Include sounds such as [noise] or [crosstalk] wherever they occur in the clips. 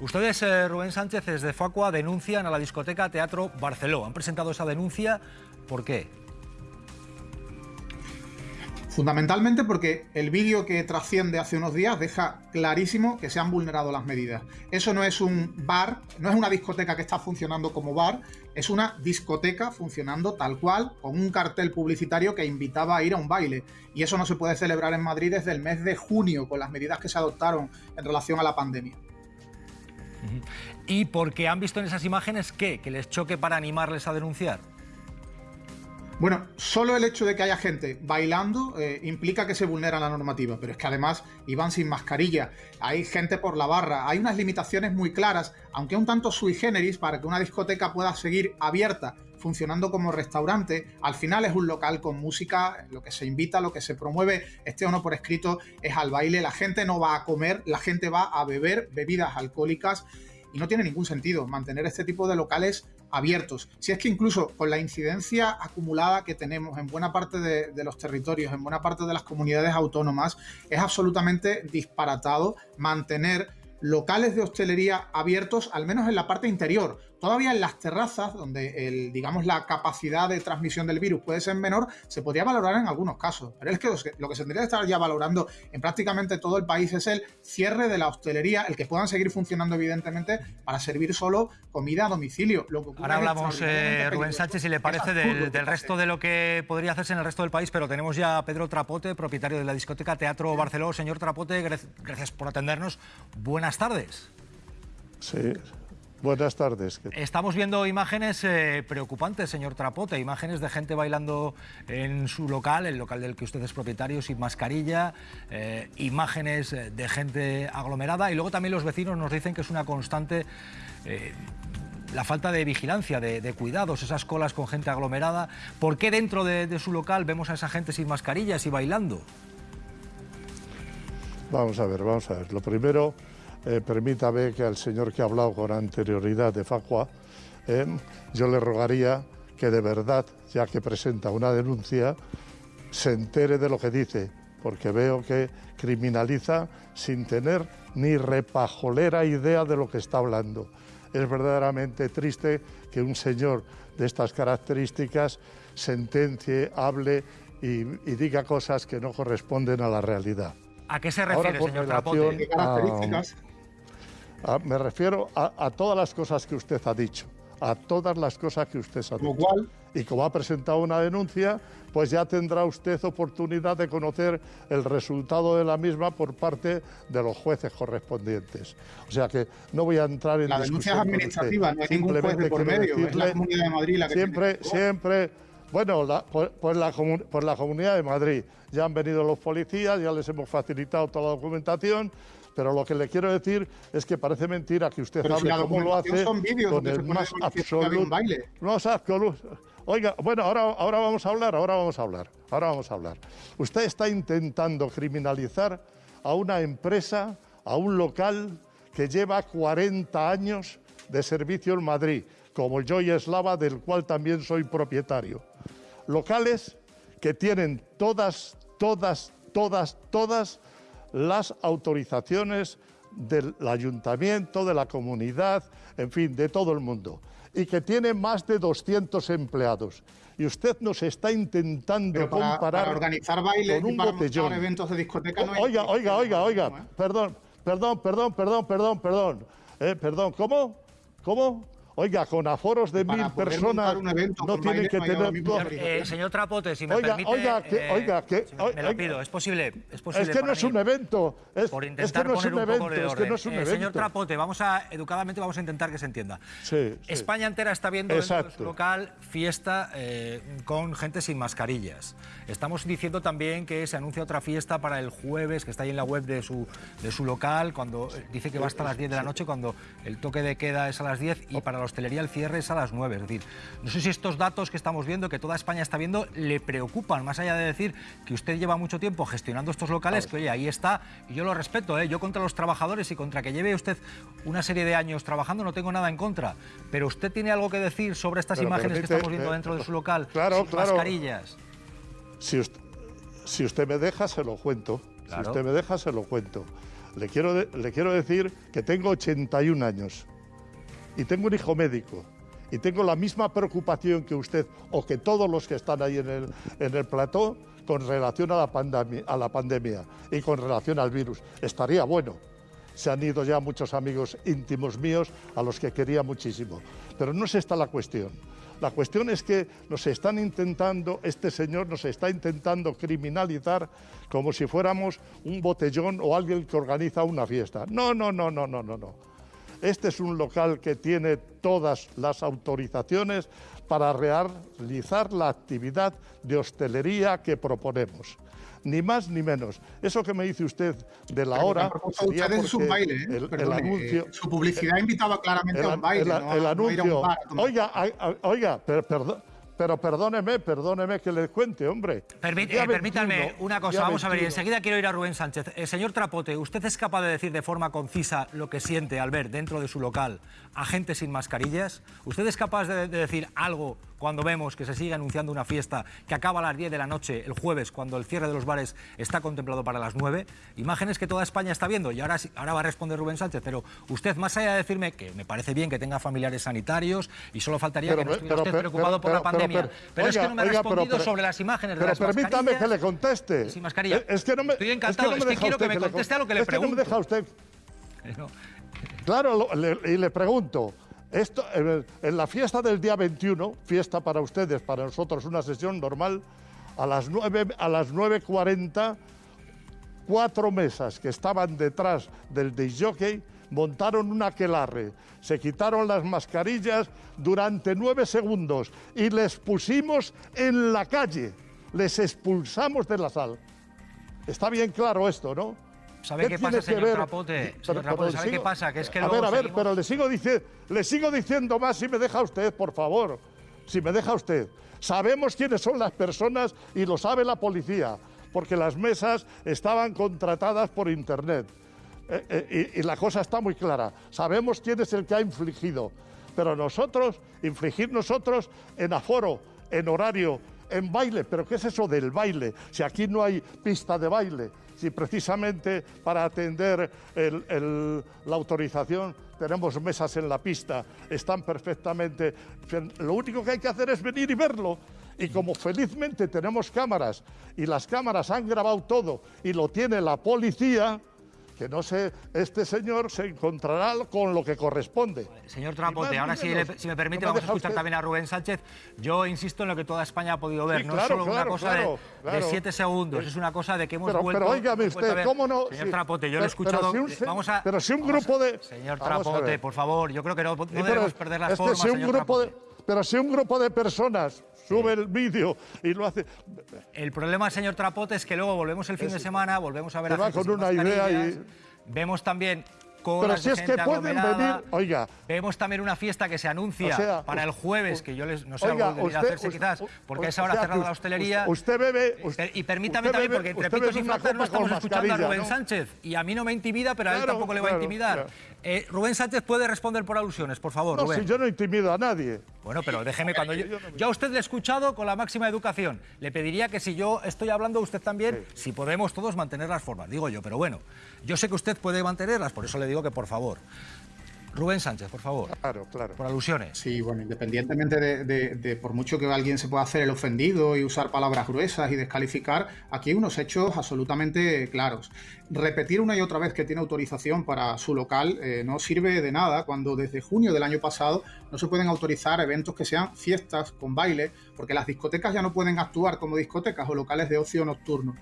Ustedes, eh, Rubén Sánchez, desde Facua, denuncian a la discoteca Teatro Barceló. Han presentado esa denuncia. ¿Por qué? Fundamentalmente porque el vídeo que trasciende hace unos días deja clarísimo que se han vulnerado las medidas. Eso no es un bar, no es una discoteca que está funcionando como bar, es una discoteca funcionando tal cual, con un cartel publicitario que invitaba a ir a un baile. Y eso no se puede celebrar en Madrid desde el mes de junio, con las medidas que se adoptaron en relación a la pandemia. ¿Y porque han visto en esas imágenes qué? ¿Que les choque para animarles a denunciar? Bueno, solo el hecho de que haya gente bailando eh, implica que se vulnera la normativa, pero es que además iban sin mascarilla, hay gente por la barra, hay unas limitaciones muy claras, aunque un tanto sui generis, para que una discoteca pueda seguir abierta, funcionando como restaurante, al final es un local con música, lo que se invita, lo que se promueve, este o no por escrito, es al baile, la gente no va a comer, la gente va a beber bebidas alcohólicas y no tiene ningún sentido mantener este tipo de locales abiertos. Si es que incluso con la incidencia acumulada que tenemos en buena parte de, los territorios, en buena parte de las comunidades autónomas, es absolutamente disparatado mantener locales de hostelería abiertos, al menos en la parte interior. Todavía en las terrazas, donde el, digamos, la capacidad de transmisión del virus puede ser menor, se podría valorar en algunos casos. Pero es que lo que se tendría que estar ya valorando en prácticamente todo el país es el cierre de la hostelería, el que puedan seguir funcionando, evidentemente, para servir solo comida a domicilio. Ahora hablamos, eh, Rubén Sánchez, si le parece, del, resto de lo que podría hacerse en el resto del país, pero tenemos ya a Pedro Trapote, propietario de la discoteca Teatro Barceló. Señor Trapote, gracias por atendernos. Buenas tardes. Sí, Buenas tardes. Estamos viendo imágenes eh, preocupantes, señor Trapote, imágenes de gente bailando en su local, el local del que usted es propietario, sin mascarilla, eh, imágenes eh, de gente aglomerada y luego también los vecinos nos dicen que es una constante la falta de vigilancia, de, cuidados, esas colas con gente aglomerada. ¿Por qué dentro de, de su local vemos a esa gente sin mascarillas y bailando? Vamos a ver, vamos a ver. Lo primero eh, permítame que al señor que ha hablado con anterioridad de Facua, eh, yo le rogaría que de verdad, ya que presenta una denuncia, se entere de lo que dice, porque veo que criminaliza sin tener ni repajolera idea de lo que está hablando. Es verdaderamente triste que un señor de estas características sentencie, hable y, diga cosas que no corresponden a la realidad. ¿A qué se refiere, señor Trapote? ¿Qué características? Ah, me refiero a, todas las cosas que usted ha dicho, a todas las cosas que usted ha dicho. y como ha presentado una denuncia, pues ya tendrá usted oportunidad de conocer el resultado de la misma por parte de los jueces correspondientes. O sea que no voy a entrar en la denuncia es administrativa, no hay ningún juez de por medio, es la Comunidad de Madrid la que siempre, siempre. Bueno, por, la, por la Comunidad de Madrid ya han venido los policías, ya les hemos facilitado toda la documentación pero lo que le quiero decir es que parece mentira que usted hable como lo hace con el más absoluto. No es absoluto. Oiga, bueno, ahora, ahora vamos a hablar, ahora vamos a hablar, ahora vamos a hablar. Usted está intentando criminalizar a una empresa, a un local que lleva 40 años de servicio en Madrid, como el Joy Eslava, del cual también soy propietario. Locales que tienen todas, todas, todas, todas las autorizaciones del ayuntamiento, de la comunidad, en fin, de todo el mundo, y que tiene más de 200 empleados. Y usted nos está intentando comparar organizar bailes con un para botellón. eventos de discoteca no Oiga, oiga, oiga, oiga, perdón, perdón, perdón, perdón, perdón, perdón, eh, perdón, ¿cómo? ¿Cómo? Oiga, con aforos de mil personas no tiene que tener... Eh, señor Trapote, si me oiga, permite... Oiga, que, eh, oiga, que... me lo pido, es posible, es posible Es que no es un evento. Es, por intentar que no es un, evento, es que no es un evento. Señor Trapote, vamos a, educadamente vamos a intentar que se entienda. Sí, España entera está viendo en su local fiesta eh, con gente sin mascarillas. Estamos diciendo también que se anuncia otra fiesta para el jueves, que está ahí en la web de su, de su local, cuando dice que va hasta las 10 de la noche, cuando el toque de queda es a las 10 y para la hostelería el cierre es a las 9. Es decir, no sé si estos datos que estamos viendo, que toda España está viendo, le preocupan, más allá de decir que usted lleva mucho tiempo gestionando estos locales, que oye, ahí está, y yo lo respeto, ¿eh? yo contra los trabajadores y contra que lleve usted una serie de años trabajando no tengo nada en contra, pero usted tiene algo que decir sobre estas imágenes que estamos viendo dentro de su [laughs] local, claro, sin mascarillas. Si usted, si usted me deja, se lo cuento. Si usted me deja, se lo cuento. le quiero, le quiero decir que tengo 81 años y tengo un hijo médico y tengo la misma preocupación que usted o que todos los que están ahí en el, en el plató con relación a la, pandemia, a la pandemia y con relación al virus. Estaría bueno. Se han ido ya muchos amigos íntimos míos a los que quería muchísimo. Pero no es esta la cuestión. La cuestión es que nos están intentando, este señor nos está intentando criminalizar como si fuéramos un botellón o alguien que organiza una fiesta. No, no, no, no, no, no, no. Este es un local que tiene todas las autorizaciones para realizar la actividad de hostelería que proponemos ni más ni menos. Eso que me dice usted de la hora. Usted es un baile, ¿eh? el, anuncio, su publicidad invitaba claramente a un baile. El, anuncio. oiga, oiga, perdón. Pero perdóneme, perdóneme que le cuente, hombre. Eh, permítanme una cosa, vamos a ver, y enseguida quiero ir a Rubén Sánchez. Eh, señor Trapote, ¿usted es capaz de decir de forma concisa lo que siente al ver dentro de su local a gente sin mascarillas? ¿Usted es capaz de decir algo cuando vemos que se sigue anunciando una fiesta que acaba a las 10 de la noche el jueves, cuando el cierre de los bares está contemplado para las 9. Imágenes que toda España está viendo. Y ahora, ahora va a responder Rubén Sánchez. Pero usted, más allá de decirme que me parece bien que tenga familiares sanitarios y solo faltaría que no estuviera usted preocupado por la pandemia. Pero, es que no me ha respondido sobre las imágenes de las permítame que le conteste. Sin mascarilla. Es que no me, Estoy encantado. Es que, quiero que me conteste a lo que le pregunto. no me deja usted. Claro, y le pregunto. Esto, en la fiesta del día 21, fiesta para ustedes, para nosotros una sesión normal, a las 9, a las 9.40, cuatro mesas que estaban detrás del disjockey montaron un aquelarre, se quitaron las mascarillas durante nueve segundos y les pusimos en la calle, les expulsamos de la sala. Está bien claro esto, ¿no? ¿Sabe qué, pasa, señor Trapote? Señor Trapote, ¿sabe qué pasa? Que es que a ver, a ver, pero le sigo, le sigo diciendo más si me deja usted, por favor. Si me deja usted. Sabemos quiénes son las personas y lo sabe la policía, porque las mesas estaban contratadas por Internet. Eh, eh, y, la cosa está muy clara. Sabemos quién es el que ha infligido. Pero nosotros, infligir nosotros en aforo, en horario, en baile. ¿Pero qué es eso del baile? Si aquí no hay pista de baile si precisamente para atender la autorización tenemos mesas en la pista, están perfectamente... Lo único que hay que hacer es venir y verlo. Y como felizmente tenemos cámaras y las cámaras han grabado todo y lo tiene la policía, que no sé, este señor se encontrará con lo que corresponde. Señor Trapote, ahora si, me permite, vamos a escuchar también a Rubén Sánchez. Yo insisto en lo que toda España ha podido ver, no es solo una cosa de, siete segundos, es una cosa de que hemos vuelto... Pero óigame usted, ¿cómo no? Señor Trapote, yo lo he escuchado... Pero si un, vamos a, pero si un grupo de... Señor Trapote, por favor, yo creo que no, debemos perder las formas, si un grupo De, pero si un grupo de personas sube el vídeo y lo hace. El problema, señor Trapote, es que luego volvemos el fin de semana, volvemos a ver a va con una idea y... Vemos también pero si es que pueden venir, oiga. Vemos también una fiesta que se anuncia para el jueves, que yo les, no sé, oiga, algo usted, hacerse quizás, porque a esa hora cerrada la hostelería. Usted bebe. y permítame también, porque entre pitos y flautas no estamos escuchando a Rubén Sánchez. Y a mí no me intimida, pero a él tampoco le va a intimidar. Eh, Rubén Sánchez puede responder por alusiones, por favor. No, si yo no intimido a nadie. Bueno, pero déjeme cuando yo. Yo a usted le he escuchado con la máxima educación. Le pediría que si yo estoy hablando, usted también, si podemos todos mantener las formas, digo yo, pero bueno, yo sé que usted puede mantenerlas, por eso le digo que por favor. Rubén Sánchez, por favor. Claro, claro. Por alusiones. Sí, bueno, independientemente de, por mucho que alguien se pueda hacer el ofendido y usar palabras gruesas y descalificar, aquí hay unos hechos absolutamente claros. Repetir una y otra vez que tiene autorización para su local eh, no sirve de nada cuando desde junio del año pasado no se pueden autorizar eventos que sean fiestas con baile, porque las discotecas ya no pueden actuar como discotecas o locales de ocio nocturno.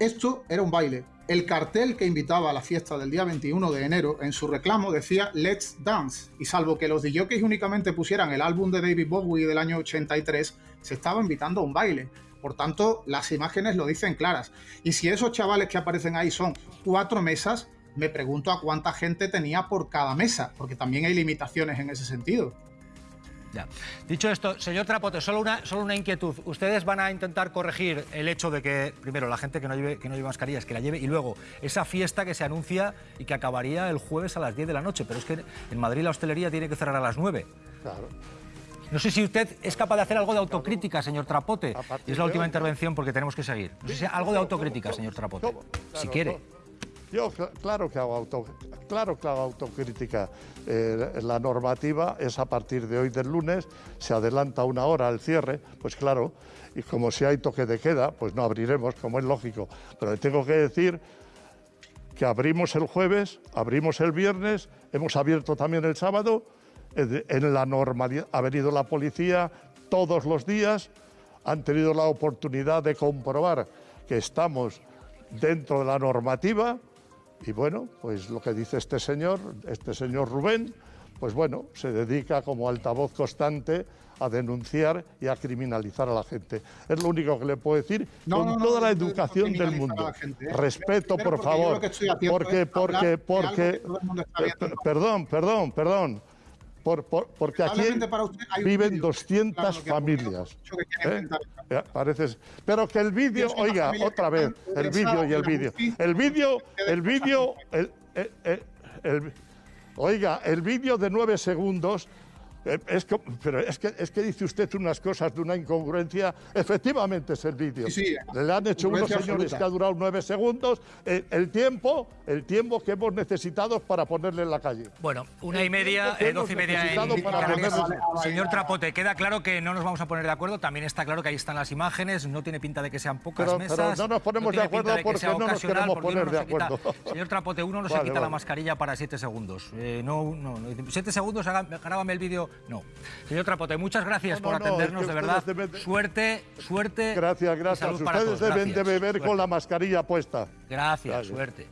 Esto era un baile. El cartel que invitaba a la fiesta del día 21 de enero en su reclamo decía Let's Dance y salvo que los DJs únicamente pusieran el álbum de David Bowie del año 83, se estaba invitando a un baile. Por tanto, las imágenes lo dicen claras. Y si esos chavales que aparecen ahí son cuatro mesas, me pregunto a cuánta gente tenía por cada mesa, porque también hay limitaciones en ese sentido. Ya. Dicho esto, señor Trapote, solo una, solo una inquietud. Ustedes van a intentar corregir el hecho de que, primero, la gente que no lleve, que no lleve mascarillas, que la lleve, y luego esa fiesta que se anuncia y que acabaría el jueves a las 10 de la noche. Pero es que en Madrid la hostelería tiene que cerrar a las 9. Claro. No sé si usted es capaz de hacer algo de autocrítica, señor Trapote. Es la última intervención porque tenemos que seguir. No sé si algo de autocrítica, señor Trapote. Si quiere. Yo claro que hago, claro que hago autocrítica. Eh, la normativa es a partir de hoy del lunes, se adelanta una hora al cierre, pues claro, y como si hay toque de queda, pues no abriremos, como es lógico. Pero tengo que decir que abrimos el jueves, abrimos el viernes, hemos abierto también el sábado, en la normalidad, ha venido la policía todos los días, han tenido la oportunidad de comprobar que estamos dentro de la normativa y bueno, pues lo que dice este señor, este señor Rubén, pues bueno, se dedica como altavoz constante a denunciar y a criminalizar a la gente. Es lo único que le puedo decir con toda la educación del mundo. ¿eh? Respeto, por favor, porque, porque, porque, perdón, perdón, perdón. Por, porque aquí viven 200 familias. ¿eh? pero que el vídeo, oiga, otra vez, el vídeo y el vídeo. El vídeo, el vídeo, oiga, el vídeo de nueve segundos es que, pero es que, es que dice usted unas cosas de una incongruencia. Efectivamente es el vídeo. Le han hecho unos señores que ha durado nueve segundos eh, el, tiempo, el tiempo que hemos necesitado para ponerle en la calle. Bueno, una y media, eh, doce y media en Señor Trapote, queda claro que no nos vamos a poner de acuerdo. También está claro que ahí están las imágenes. No tiene pinta de que sean pocas mesas. Pero no nos ponemos de acuerdo porque no nos queremos poner de acuerdo. señor Trapote, uno no se quita la mascarilla para siete segundos. no, no, siete segundos, grábame el vídeo no. Señor Trapote, muchas gracias por atendernos, de verdad. Suerte, suerte. Gracias, gracias. Ustedes deben de beber con la mascarilla puesta. Gracias, suerte.